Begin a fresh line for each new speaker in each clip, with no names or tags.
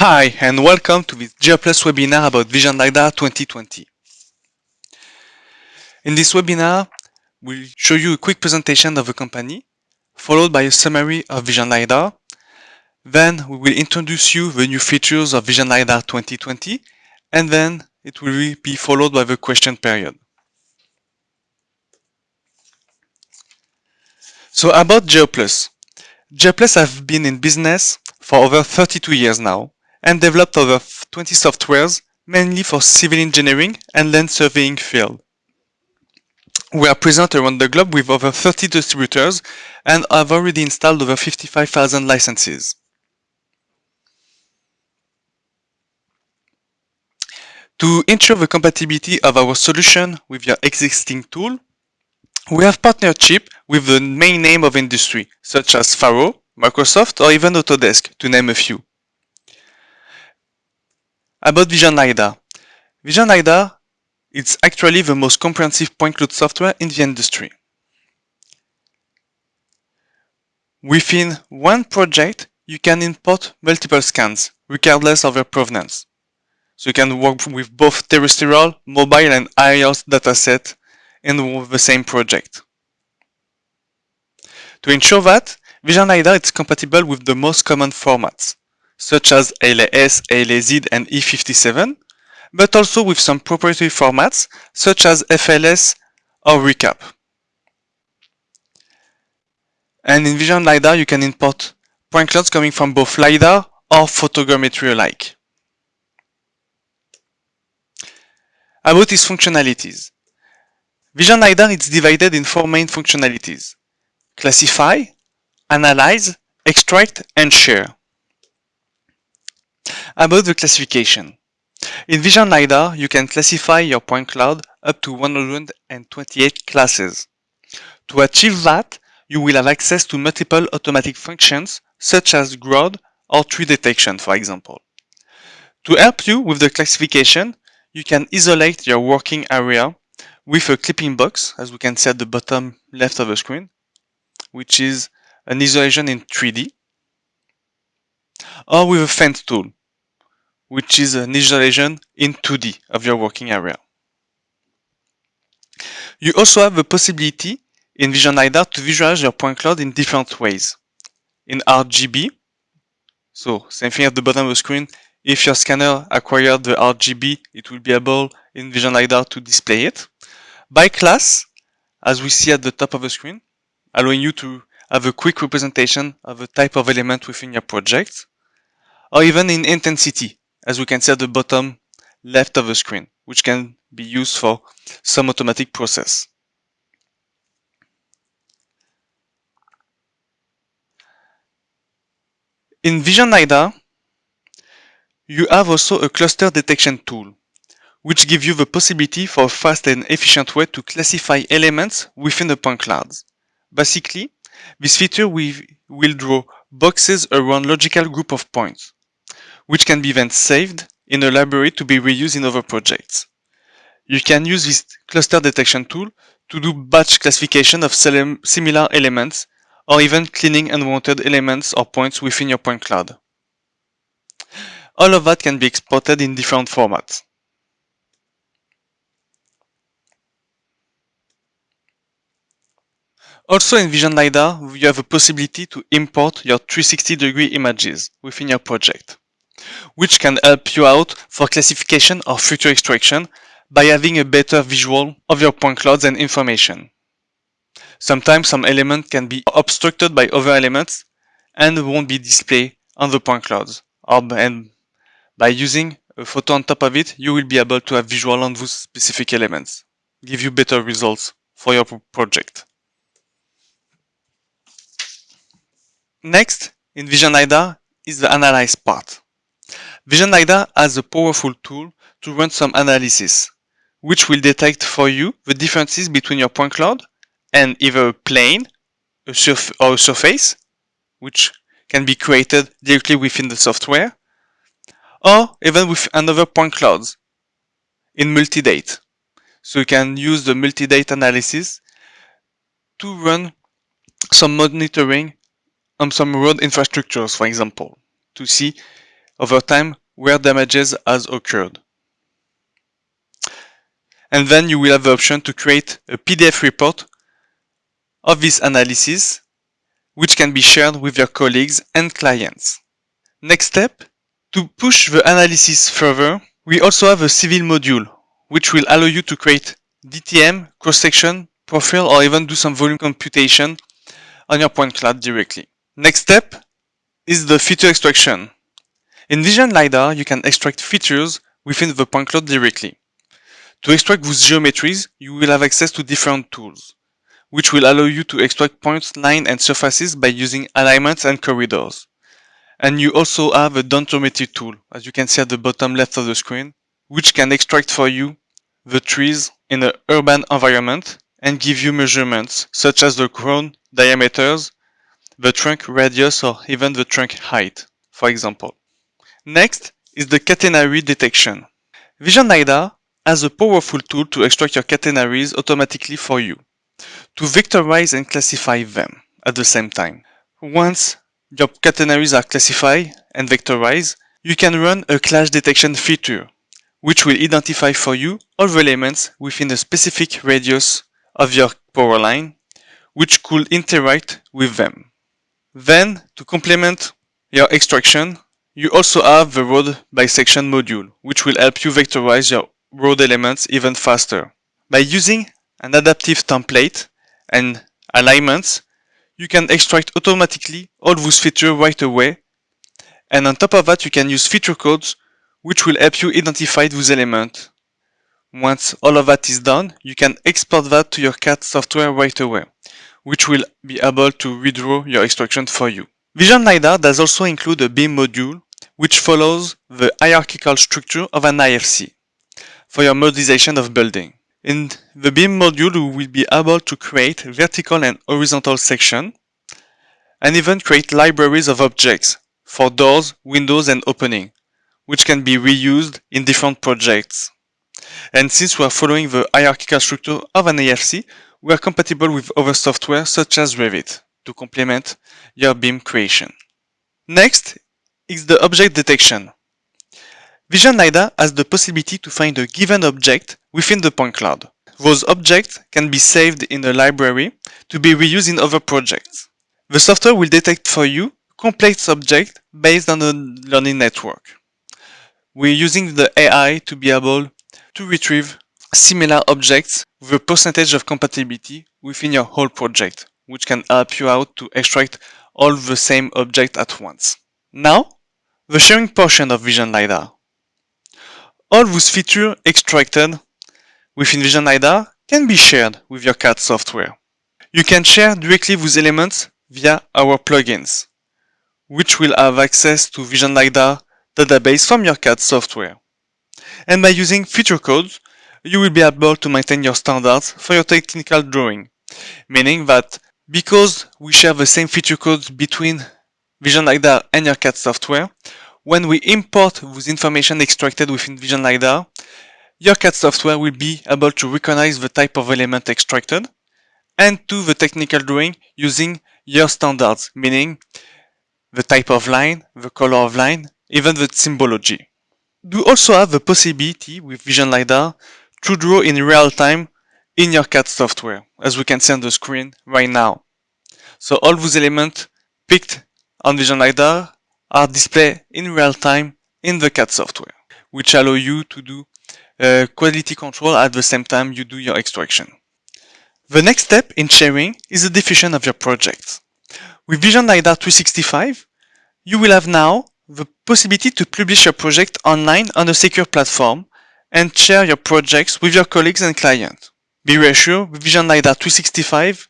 Hi and welcome to this GeoPlus webinar about Vision LiDAR 2020. In this webinar, we'll show you a quick presentation of the company, followed by a summary of Vision LiDAR. Then we will introduce you the new features of Vision LiDAR 2020, and then it will be followed by the question period. So about GeoPlus. GeoPlus have been in business for over 32 years now and developed over 20 softwares mainly for civil engineering and land surveying field. We are present around the globe with over 30 distributors and have already installed over 55,000 licenses. To ensure the compatibility of our solution with your existing tool, we have partnership with the main name of industry, such as Faro, Microsoft, or even Autodesk, to name a few. About Vision LiDAR. Vision LiDAR is actually the most comprehensive point cloud software in the industry. Within one project, you can import multiple scans, regardless of their provenance. So you can work with both terrestrial, mobile, and aerial dataset in the same project. To ensure that, Vision LiDAR is compatible with the most common formats, such as LAS, LAZ, and E57, but also with some proprietary formats, such as FLS or ReCap. And in Vision LiDAR, you can import point clouds coming from both LiDAR or photogrammetry alike. About its functionalities. Vision LiDAR is divided in four main functionalities. Classify, analyze, extract, and share. About the classification. In Vision LiDAR, you can classify your point cloud up to 128 classes. To achieve that, you will have access to multiple automatic functions such as GROD or tree detection, for example. To help you with the classification, you can isolate your working area with a clipping box, as we can see at the bottom left of the screen, which is an isolation in 3D, or with a fence tool, which is an isolation in 2D of your working area. You also have the possibility in Vision LiDAR to visualize your point cloud in different ways. In RGB, so same thing at the bottom of the screen, if your scanner acquired the RGB, it will be able in Vision LiDAR to display it. By class, as we see at the top of the screen, allowing you to have a quick representation of the type of element within your project, or even in intensity, as we can see at the bottom left of the screen, which can be used for some automatic process. In Vision LiDAR, you have also a cluster detection tool, which gives you the possibility for a fast and efficient way to classify elements within the point clouds. Basically, this feature will draw boxes around logical group of points, which can be then saved in a library to be reused in other projects. You can use this cluster detection tool to do batch classification of similar elements or even cleaning unwanted elements or points within your point cloud. All of that can be exported in different formats. Also in Vision LiDAR, you have a possibility to import your 360 degree images within your project which can help you out for classification or future extraction by having a better visual of your point clouds and information. Sometimes some element can be obstructed by other elements and won't be displayed on the point clouds. And by using a photo on top of it, you will be able to have visual on those specific elements, give you better results for your project. Next, in Vision LiDAR, is the analyze part. Vision LiDAR has a powerful tool to run some analysis, which will detect for you the differences between your point cloud and either a plane a surf or a surface, which can be created directly within the software, or even with another point clouds in multi-date. So you can use the multi-date analysis to run some monitoring on some road infrastructures, for example, to see over time where damages has occurred. And then you will have the option to create a PDF report of this analysis, which can be shared with your colleagues and clients. Next step, to push the analysis further, we also have a civil module, which will allow you to create DTM, cross-section, profile, or even do some volume computation on your point cloud directly. Next step is the feature extraction. In Vision LiDAR, you can extract features within the point cloud directly. To extract those geometries, you will have access to different tools, which will allow you to extract points, lines, and surfaces by using alignments and corridors. And you also have a dendrometry tool, as you can see at the bottom left of the screen, which can extract for you the trees in an urban environment and give you measurements such as the crown diameters, the trunk radius or even the trunk height, for example. Next is the catenary detection. Vision LiDAR has a powerful tool to extract your catenaries automatically for you, to vectorize and classify them at the same time. Once your catenaries are classified and vectorized, you can run a clash detection feature, which will identify for you all the elements within a specific radius of your power line, which could interact with them. Then, to complement your extraction, you also have the road bisection module, which will help you vectorize your road elements even faster. By using an adaptive template and alignments, you can extract automatically all those features right away. And on top of that, you can use feature codes, which will help you identify those elements once all of that is done, you can export that to your CAD software right away, which will be able to redraw your extraction for you. Vision LiDAR does also include a BIM module, which follows the hierarchical structure of an IFC for your modelization of building. In the BIM module, you will be able to create vertical and horizontal section, and even create libraries of objects for doors, windows, and opening, which can be reused in different projects. And since we are following the hierarchical structure of an IFC, we are compatible with other software such as Revit to complement your BIM creation. Next is the object detection. Vision LiDAR has the possibility to find a given object within the point cloud. Those objects can be saved in a library to be reused in other projects. The software will detect for you complex objects based on a learning network. We're using the AI to be able to retrieve similar objects with a percentage of compatibility within your whole project, which can help you out to extract all the same object at once. Now, the sharing portion of Vision LiDAR. All those features extracted within Vision LiDAR can be shared with your CAD software. You can share directly those elements via our plugins, which will have access to Vision LiDAR database from your CAD software and by using feature codes, you will be able to maintain your standards for your technical drawing, meaning that because we share the same feature codes between Vision LiDAR and your CAD software, when we import those information extracted within Vision LiDAR, your CAD software will be able to recognize the type of element extracted and do the technical drawing using your standards, meaning the type of line, the color of line, even the symbology. You also have the possibility with Vision LiDAR to draw in real time in your CAD software, as we can see on the screen right now. So all those elements picked on Vision LiDAR are displayed in real time in the CAD software, which allow you to do uh, quality control at the same time you do your extraction. The next step in sharing is the definition of your project. With Vision LiDAR 365, you will have now the possibility to publish your project online on a secure platform and share your projects with your colleagues and clients. Be reassured, with Vision LiDAR 365,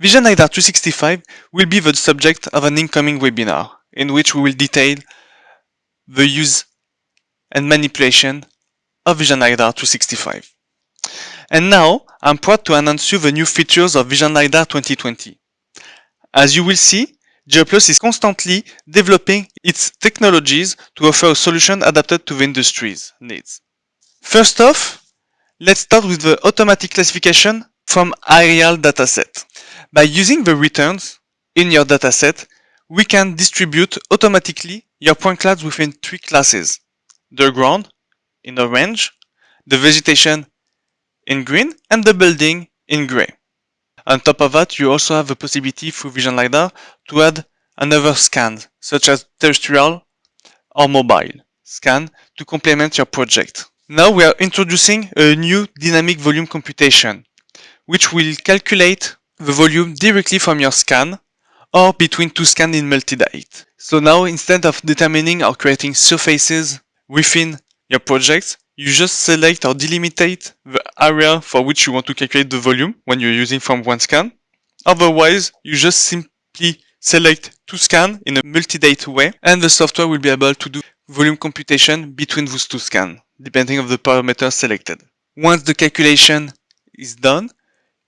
Vision LiDAR 365 will be the subject of an incoming webinar in which we will detail the use and manipulation of Vision LiDAR 365. And now, I'm proud to announce you the new features of Vision LiDAR 2020. As you will see, Geoplus is constantly developing its technologies to offer a solution adapted to the industry's needs. First off, let's start with the automatic classification from aerial dataset. By using the returns in your dataset, we can distribute automatically your point clouds within three classes. The ground in orange, the vegetation in green, and the building in gray. On top of that, you also have the possibility through Vision LiDAR to add another scan, such as terrestrial or mobile scan to complement your project. Now we are introducing a new dynamic volume computation, which will calculate the volume directly from your scan or between two scans in multi-date. So now instead of determining or creating surfaces within your project, you just select or delimitate the area for which you want to calculate the volume when you're using from one scan. Otherwise, you just simply select two scans in a multi-date way and the software will be able to do volume computation between those two scans, depending on the parameters selected. Once the calculation is done,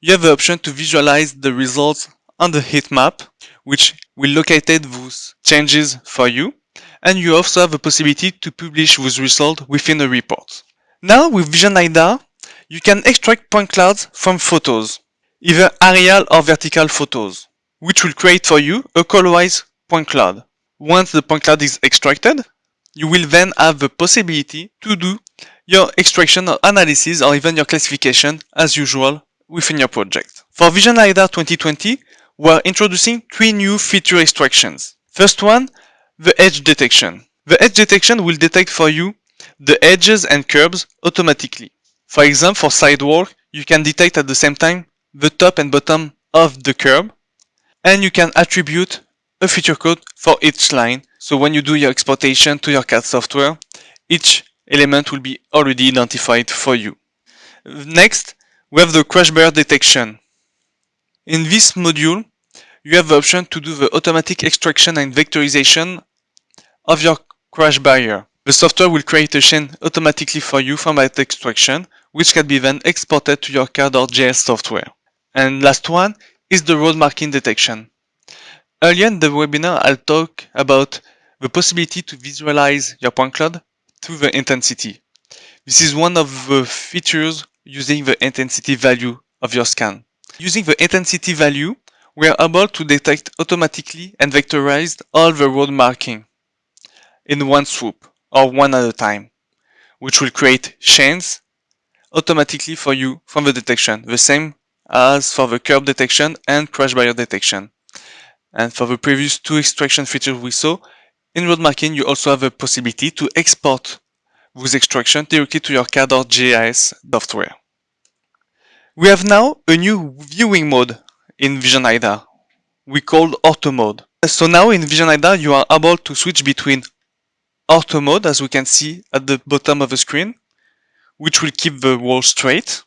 you have the option to visualize the results on the heat map, which will locate those changes for you and you also have the possibility to publish those results within a report. Now with Vision LiDAR, you can extract point clouds from photos, either aerial or vertical photos, which will create for you a colorized point cloud. Once the point cloud is extracted, you will then have the possibility to do your extraction or analysis or even your classification as usual within your project. For Vision LiDAR 2020, we are introducing three new feature extractions. First one, the edge detection. The edge detection will detect for you the edges and curves automatically. For example, for sidewalk, you can detect at the same time the top and bottom of the curb, and you can attribute a feature code for each line. So when you do your exportation to your CAD software, each element will be already identified for you. Next, we have the crash barrier detection. In this module, you have the option to do the automatic extraction and vectorization of your crash barrier. The software will create a chain automatically for you from that extraction, which can be then exported to your CAD/GIS software. And last one is the road marking detection. Earlier in the webinar, I'll talk about the possibility to visualize your point cloud through the intensity. This is one of the features using the intensity value of your scan. Using the intensity value, we are able to detect automatically and vectorize all the road marking in one swoop or one at a time, which will create chains automatically for you from the detection, the same as for the curb detection and crash barrier detection. And for the previous two extraction features we saw, in road marking you also have the possibility to export those extraction directly to your CAD or GIS software. We have now a new viewing mode in Vision LiDAR. We call Ortho mode. So now in Vision LiDAR you are able to switch between Ortho mode as we can see at the bottom of the screen which will keep the wall straight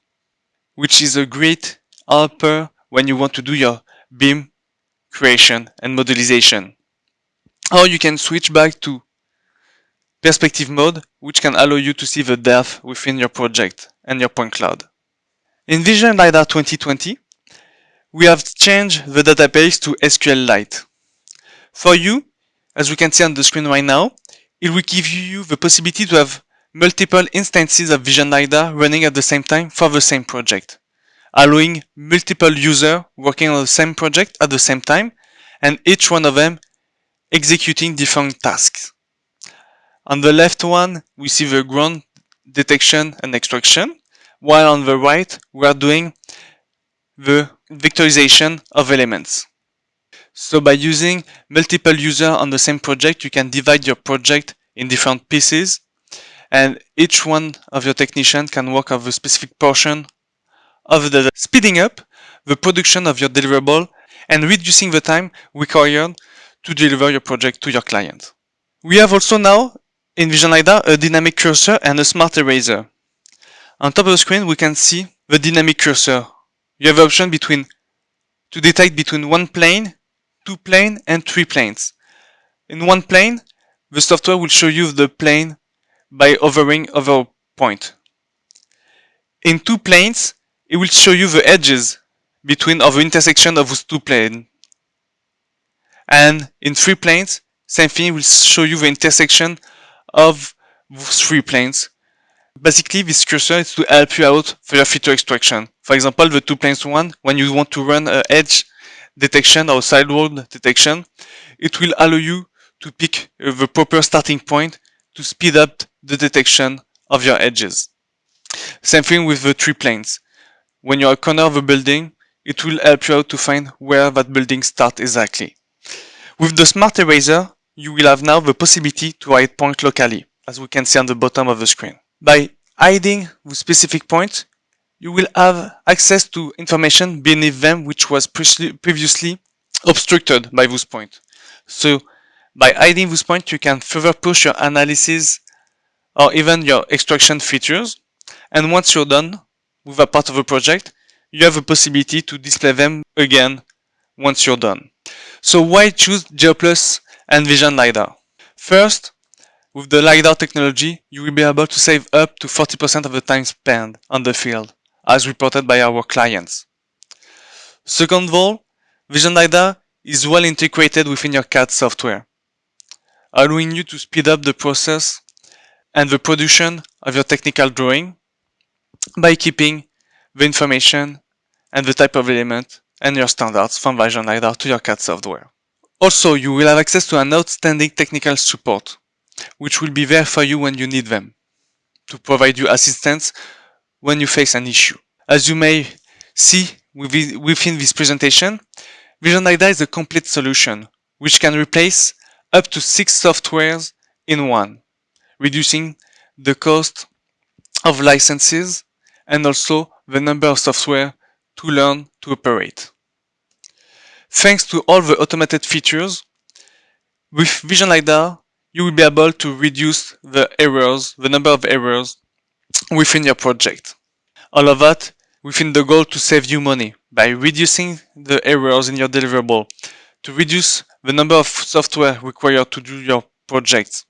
which is a great helper when you want to do your BIM creation and modelization. Or you can switch back to perspective mode which can allow you to see the depth within your project and your point cloud. In Vision LiDAR 2020 we have changed the database to SQLite. For you, as we can see on the screen right now, it will give you the possibility to have multiple instances of Vision LiDAR running at the same time for the same project, allowing multiple users working on the same project at the same time, and each one of them executing different tasks. On the left one, we see the ground detection and extraction, while on the right, we are doing the vectorization of elements. So by using multiple users on the same project, you can divide your project in different pieces and each one of your technicians can work on a specific portion of the speeding up the production of your deliverable and reducing the time required to deliver your project to your client. We have also now in Vision LiDAR a dynamic cursor and a smart eraser. On top of the screen we can see the dynamic cursor you have option between to detect between one plane, two plane, and three planes. In one plane, the software will show you the plane by hovering over a point. In two planes, it will show you the edges between of the intersection of those two planes. And in three planes, same thing will show you the intersection of those three planes Basically, this cursor is to help you out for your feature extraction. For example, the two planes one, when you want to run an edge detection or sidewall detection, it will allow you to pick the proper starting point to speed up the detection of your edges. Same thing with the three planes. When you're corner of a building, it will help you out to find where that building starts exactly. With the Smart Eraser, you will have now the possibility to hide points locally, as we can see on the bottom of the screen. By hiding the specific point, you will have access to information beneath them which was previously obstructed by this point. So by hiding this point, you can further push your analysis or even your extraction features. And once you're done with a part of a project, you have a possibility to display them again once you're done. So why choose GeoPlus and Vision LiDAR? First, with the LiDAR technology, you will be able to save up to 40% of the time spent on the field, as reported by our clients. Second of all, Vision LiDAR is well integrated within your CAD software, allowing you to speed up the process and the production of your technical drawing by keeping the information and the type of element and your standards from Vision LiDAR to your CAD software. Also, you will have access to an outstanding technical support, which will be there for you when you need them, to provide you assistance when you face an issue. As you may see within this presentation, Vision is a complete solution, which can replace up to six softwares in one, reducing the cost of licenses and also the number of software to learn to operate. Thanks to all the automated features, with Vision LiDAR, you will be able to reduce the errors, the number of errors within your project. All of that within the goal to save you money by reducing the errors in your deliverable, to reduce the number of software required to do your project.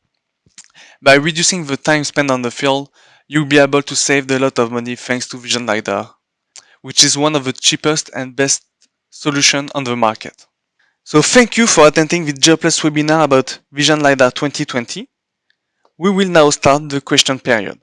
By reducing the time spent on the field, you'll be able to save a lot of money thanks to Vision LiDAR, which is one of the cheapest and best solution on the market. So thank you for attending the GeoPlus webinar about Vision LiDAR 2020. We will now start the question period.